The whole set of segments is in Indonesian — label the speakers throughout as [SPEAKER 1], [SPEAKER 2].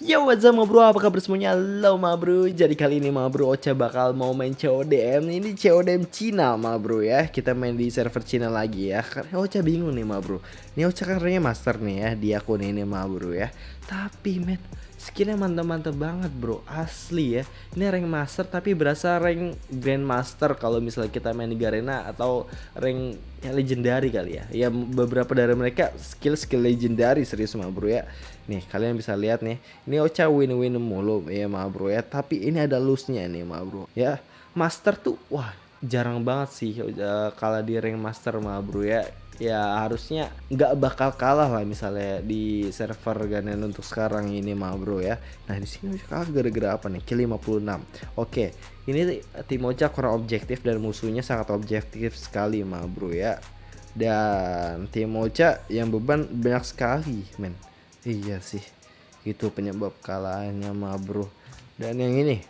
[SPEAKER 1] Yo what's up bro, apa kabar semuanya? Halo bro. Jadi kali ini ma bro Ocha bakal mau main CODM Ini CODM Cina ma bro ya. Kita main di server Cina lagi ya. Karena Ocha bingung nih ma bro. Ini Ocha kan master nih ya Di akun ini ma bro ya. Tapi men skillnya mantap-mantap banget bro. Asli ya. Ini rank master tapi berasa rank grandmaster Kalau misalnya kita main di Garena Atau rank yang legendary kali ya. Ya beberapa dari mereka skill-skill legendary serius ma bro ya. Nih kalian bisa lihat nih. Ini Ocha win-win mulu ya ma bro ya. Tapi ini ada loose-nya nih ma bro Ya. Master tuh wah jarang banget sih uh, kalah di rank master ma bro ya ya harusnya nggak bakal kalah lah misalnya di server Ganen untuk sekarang ini mah bro ya. Nah di sini kalah gara-gara apa nih? Kill 56 oke ini tim Ocha kurang objektif dan musuhnya sangat objektif sekali mah bro ya. Dan tim Ocha yang beban banyak sekali men. Iya sih itu penyebab kalahnya mah bro. Dan yang ini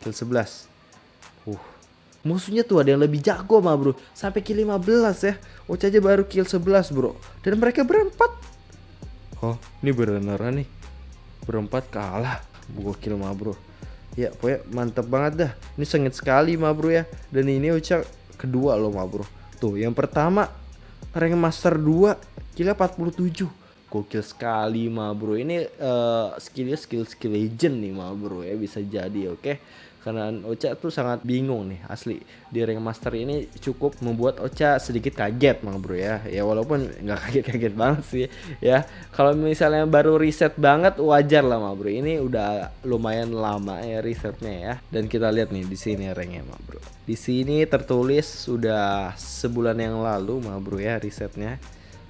[SPEAKER 1] kill 11 uh Musuhnya tuh ada yang lebih jago mah bro. Sampai kill 15 ya. Ocha aja baru kill 11 bro. Dan mereka berempat. Oh ini beneran nih. Berempat kalah. Kill mah bro. Ya pokoknya mantep banget dah. Ini sengit sekali mah bro ya. Dan ini Ocha kedua loh mah bro. Tuh yang pertama Rank Master 2 Killnya 47 Gokil sekali mah bro. Ini uh, skillnya skill-skill legend nih mah bro ya. Bisa jadi oke? okay? Karena Ocha tuh sangat bingung nih asli. Di rank master ini cukup membuat Ocha sedikit kaget mang bro ya. Ya walaupun nggak kaget-kaget banget sih ya. Kalau misalnya baru reset banget wajar lah mang bro. Ini udah lumayan lama ya resetnya ya. Dan kita lihat nih di sini ranknya mang bro. Di sini tertulis sudah sebulan yang lalu mang bro ya resetnya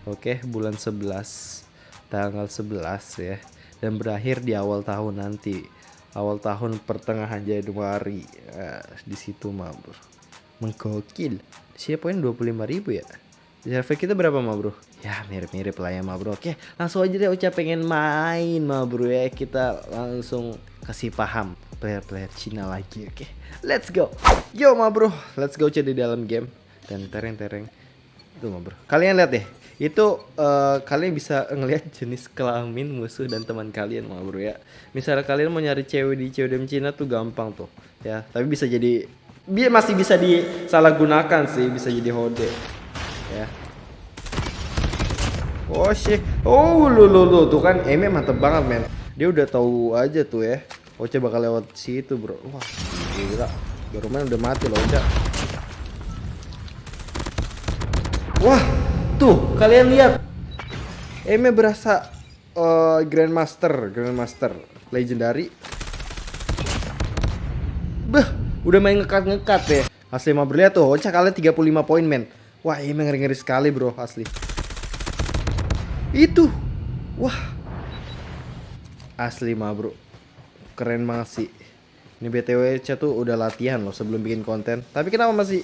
[SPEAKER 1] oke bulan 11 tanggal 11 ya. Dan berakhir di awal tahun nanti awal tahun pertengahan Januari nah, di situ mah bro. Menggokil. Siapa poin 25 ribu ya? Di server kita berapa mah bro? Ya mirip-mirip lah ya mah bro. Oke langsung aja deh Ocha pengen main mah bro ya. Kita langsung kasih paham player-player Cina lagi oke? Let's go. Yo mah bro. Let's go Ocha di dalam game. Dan tereng-tereng itu mah bro. Kalian lihat deh itu uh, kalian bisa ngelihat jenis kelamin musuh dan teman kalian mah bro ya. Misalnya kalian mau nyari cewek di cewek Cina tuh gampang tuh ya. Tapi bisa jadi dia masih bisa disalahgunakan sih bisa jadi hode ya. Oh shit. Oh lu lu lu tuh kan Eme mantep banget men. Dia udah tahu aja tuh ya. Oce bakal lewat situ bro. Wah gila. Baru main udah mati loh Oce wah Tuh, kalian lihat. Eme berasa uh, Grandmaster, Grandmaster Legendary. Bah, udah main ngekat-ngekat ya. Asli mau berlihat tuh, Ocha kalian 35 poin men. Wah, Eme ngeri-ngeri sekali bro, asli. Itu. Wah. Asli mah bro. Keren banget sih. Ini BTW Ocha tuh udah latihan loh sebelum bikin konten. Tapi kenapa masih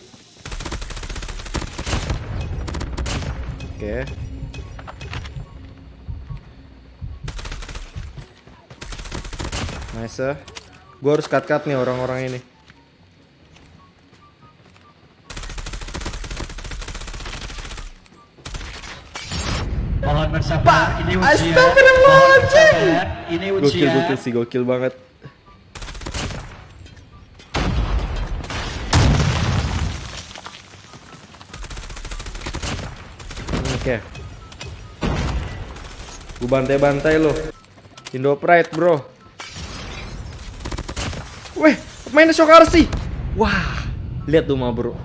[SPEAKER 1] Oke. Okay. Nice. Gue harus cut-cut nih orang-orang ini.
[SPEAKER 2] Mohon bersabar, ini ujian.
[SPEAKER 1] Astagfirullahaladzim.
[SPEAKER 2] Ini ujian.
[SPEAKER 1] Gokil, gokil sih, gokil banget. Okay. Gue bantai-bantai lo. Indo Pride, bro. Weh, mainnya sih. Wah, lihat tuh mah, bro.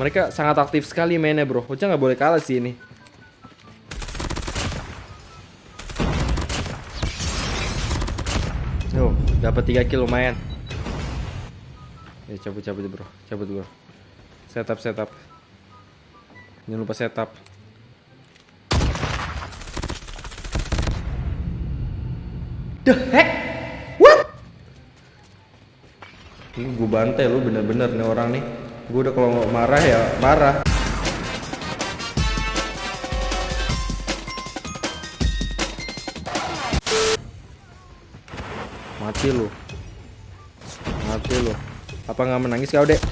[SPEAKER 1] Mereka sangat aktif sekali mainnya, bro. Ocha nggak boleh kalah sih ini. Yo, dapat 3 kill lumayan. Ya cabut cabut bro, cabut bro. Setup setup. Jangan lupa setup. The heck? What? Ini gue bantai lu bener-bener nih orang nih. Gue udah kalau marah ya marah. Mati lu. Mati lu. Apa nggak menangis kau, Dek?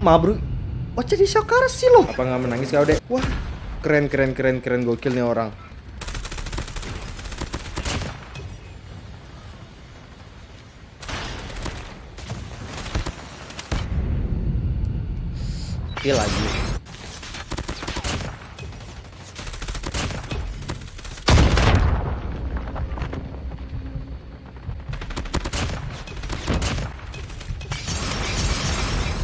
[SPEAKER 1] Mabru. Oh, jadi sokar sih lo. Apa nggak menangis kau, Dek? Wah, keren keren keren keren gokil nih orang. Kill lagi.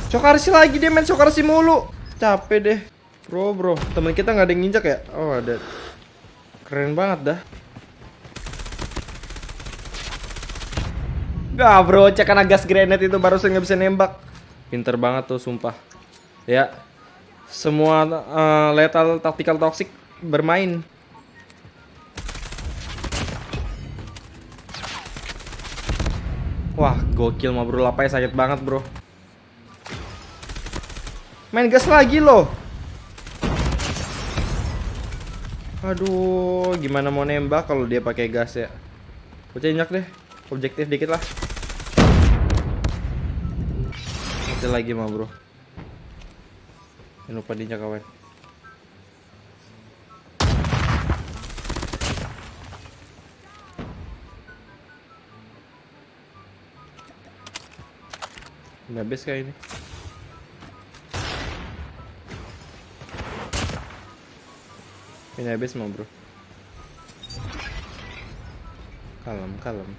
[SPEAKER 1] Sokarsi lagi dia main Sokarsi mulu. Capek deh. Bro, bro. Temen kita nggak ada yang nginjak ya? Oh, ada. Keren banget dah. Gak bro, cekan gas granate itu barusan nggak bisa nembak. Pinter banget tuh, sumpah. Ya, semua eh, lethal tactical toxic bermain. Wah, gokil mah bro, lapanya sakit banget bro. Main gas lagi loh. Aduh, gimana mau nembak kalau dia pakai gas ya? Bocah injak deh, objektif dikit lah. Mati lagi mah bro. Jangan lupa diinjak kawan. Udah habis kayak ini. Ini habis mau bro. Kalem, kalem.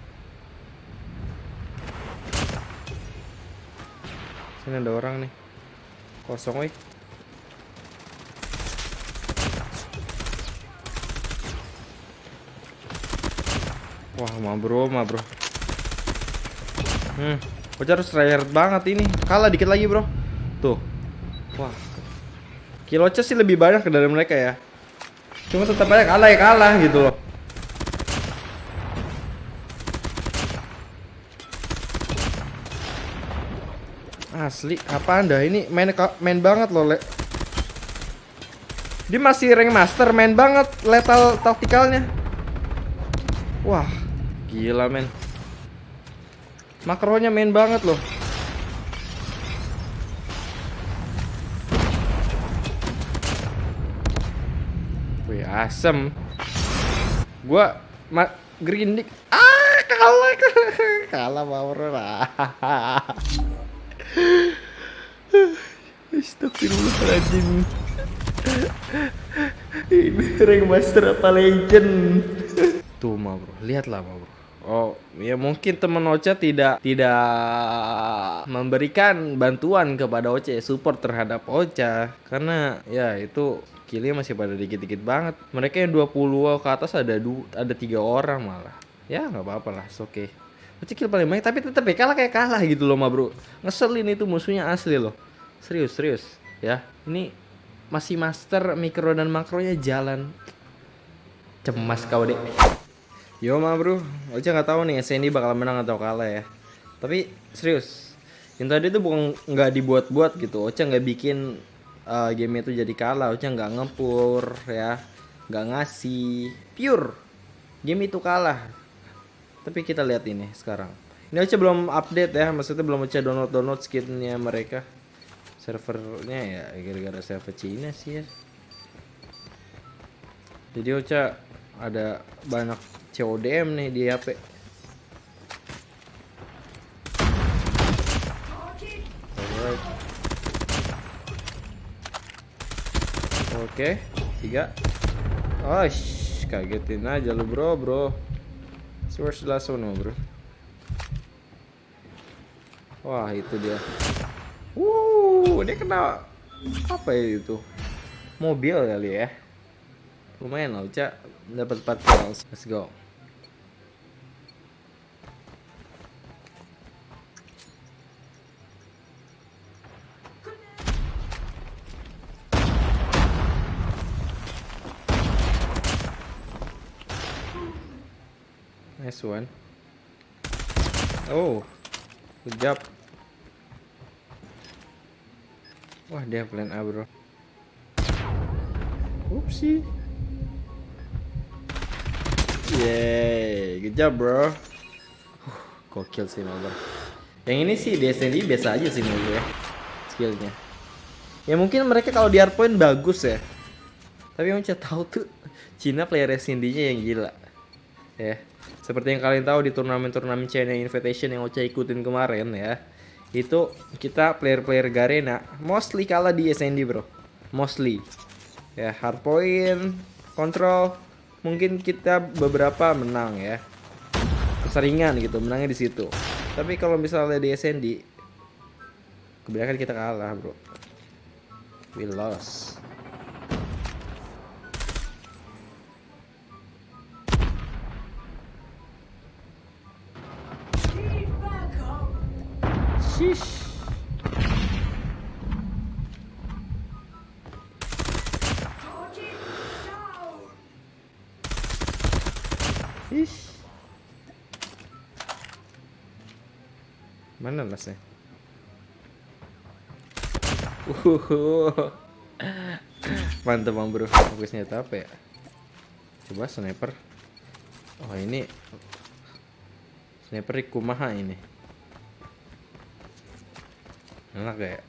[SPEAKER 1] Sini ada orang nih. Kosong wih. Wah, ma bro, ma bro. Hmm, Bocah harus tryhard banget ini. Kalah dikit lagi, bro. Tuh. Wah. Kilocha sih lebih banyak dari mereka ya. Cuma tetap aja kalah ya kalah gitu loh. Asli, apa anda ini main main banget loh, Le. Dia masih rank master, main banget lethal taktikalnya. Wah, gila men. Makronya main banget loh. Wih, asem. Gua ma grindik. Ah, kalah. kalah power lah. Astagfirullahaladzim Ini rank master apa legend Tuh ma bro, lihatlah ma bro Oh, ya mungkin teman Ocha tidak tidak memberikan bantuan kepada Ocha support terhadap Ocha karena ya itu killnya masih pada dikit-dikit banget. Mereka yang 20 ke atas ada du ada tiga orang malah. Ya nggak apa-apa lah, oke. Okay. Ocha kill paling banyak tapi tetap ya kalah kayak kalah gitu loh ma bro. Ngeselin itu musuhnya asli loh. Serius serius ya. Ini masih master mikro dan makronya jalan. Cemas kau deh. Yo ma bro, Ocha nggak tahu nih SND bakal menang atau kalah ya. Tapi serius, yang tadi itu bukan nggak dibuat-buat gitu. Ocha nggak bikin uh, game itu jadi kalah. Ocha nggak ngepur ya, nggak ngasih. Pure, game itu kalah. Tapi kita lihat ini sekarang. Ini Ocha belum update ya, maksudnya belum Ocha download download skinnya mereka. Servernya ya gara-gara server Cina sih ya. Jadi Ocha ada banyak CODM nih di HP. Alright. Oke, tiga. Oh, kagetin aja lu bro, bro. So where's the last one, bro? Wah, itu dia. Wuh, dia kena apa ya itu? Mobil kali ya. Lumayan lah, Uca dapat 4 kills. Let's go. Nice one. Oh, good job. Wah, dia plan A, bro. Oopsie. Yeay, good job bro. Gokil sih ma bro. Yang ini sih di SND biasa aja sih ma bro ya. Skillnya. Ya mungkin mereka kalau di hardpoint bagus ya. Tapi yang saya tahu tuh Cina player SND-nya yang gila. Ya. Seperti yang kalian tahu di turnamen-turnamen China Invitation yang Ocha ikutin kemarin ya. Itu kita player-player Garena mostly kalah di SND, Bro. Mostly. Ya, hardpoint, control, mungkin kita beberapa menang ya. Keseringan gitu, menangnya di situ. Tapi kalau misalnya di SND kebanyakan kita kalah, Bro. We lost. Sheesh. Sheesh. Mana lasnya? Uhuhu. Mantap bang bro. Fokusnya itu apa ya? Coba sniper. Oh ini sniper Kumaha ini. Enak ya?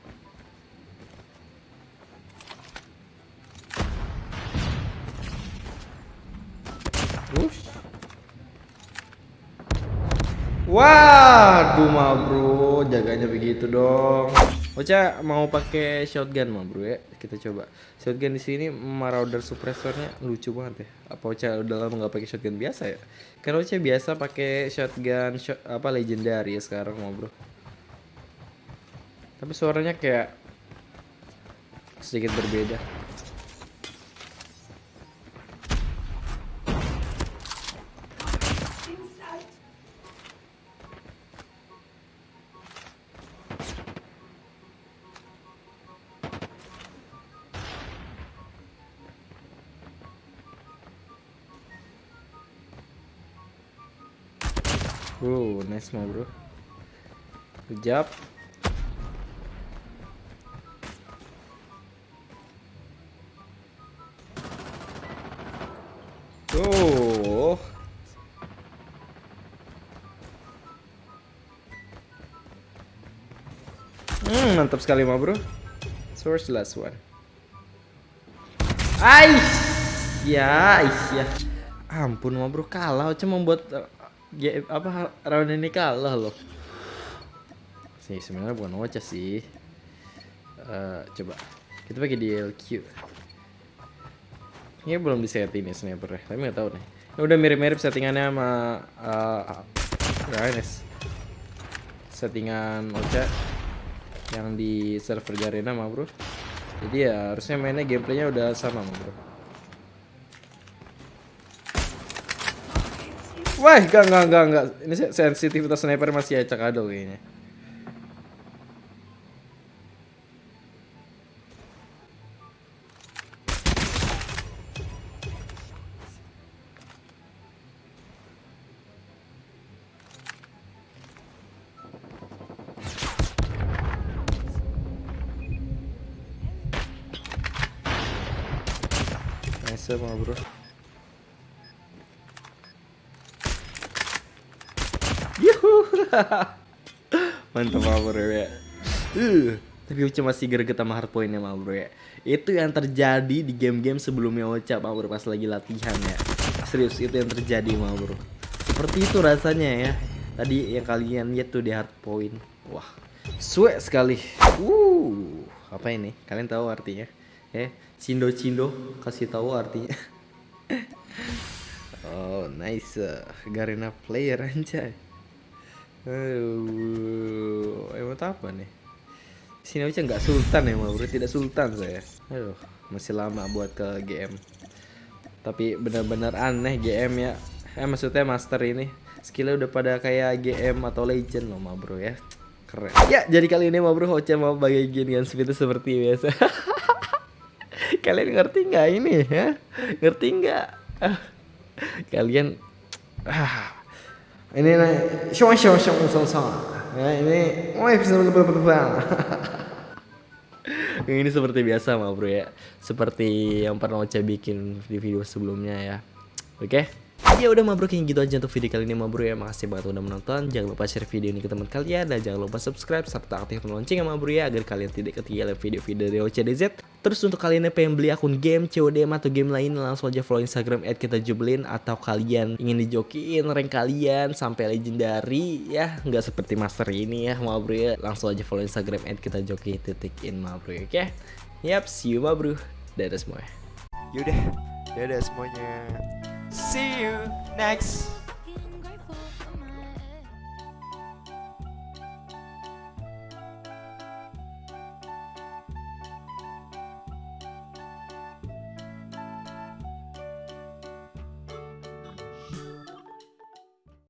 [SPEAKER 1] Waduh ma bro, jaganya begitu dong. Ocha mau pakai shotgun ma bro ya. Kita coba. Shotgun di sini Marauder suppressornya lucu banget ya. Apa Ocha udah lama nggak pakai shotgun biasa ya? Karena Ocha biasa pakai shotgun shot, apa legendary ya sekarang ma bro. Tapi suaranya kayak sedikit berbeda. Wow, nice ma bro. Good job. Oh. Hmm, mantap sekali ma bro. Source last one. Ais. Ya, ais ya. Ampun ma bro, kalah cuma membuat ya, apa round ini kalah loh. Sih sebenarnya bukan Ocha sih. Eh, coba kita pakai DLQ. Ini belum disetting nih sniper tapi nggak tahu nih. Ini udah mirip-mirip settingannya sama uh, Rines. Settingan Ocha yang di server Garena mah bro. Jadi ya harusnya mainnya gameplaynya udah sama mah bro. Wah, enggak, enggak, enggak, enggak. Ini se- sensitivitas sniper masih acak adul kayaknya. Bro. Yuhu. Mantap mah bro ya. Uh, tapi Ocha masih greget sama hardpointnya mah bro ya. Itu yang terjadi di game-game sebelumnya Ocha mah bro pas lagi latihan ya. Serius itu yang terjadi mah bro. Seperti itu rasanya ya. Tadi yang kalian lihat tuh di hardpoint. Wah, suwe sekali. Uh, apa ini? Kalian tahu artinya? Eh, cindo cindo kasih tahu artinya. oh, nice. Garena player anjay. Aduh, emang apa nih? Sini aja nggak sultan ya, bro. Tidak sultan saya. Aduh, masih lama buat ke GM. Tapi benar-benar aneh GM ya. Eh maksudnya master ini skillnya udah pada kayak GM atau legend loh, ma bro ya. Keren. Ya, jadi kali ini ma bro Hoca mau bagian seperti seperti biasa. Kalian ngerti nggak ini ya? Ngerti nggak? Ah, Kalian ah, ini nih, shong shong shong shong shong. Ya, ini, wah Yang ini seperti biasa mah bro ya. Seperti yang pernah Ocha bikin di video sebelumnya ya. Oke. Ya udah ma bro kayak gitu aja untuk video kali ini ma bro ya. Makasih banget udah menonton. Jangan lupa share video ini ke teman kalian dan jangan lupa subscribe serta aktifkan lonceng ya ma bro ya agar kalian tidak ketinggalan video-video dari OCDZ. Terus untuk kalian yang pengen beli akun game CODM atau game lain langsung aja follow Instagram @kita_jublin atau kalian ingin dijokiin rank kalian sampai legendary ya nggak seperti master ini ya ma bro ya langsung aja follow Instagram in ma bro ya, oke yap see you ma bro dadah semua
[SPEAKER 3] Yaudah, dadah semuanya. See you next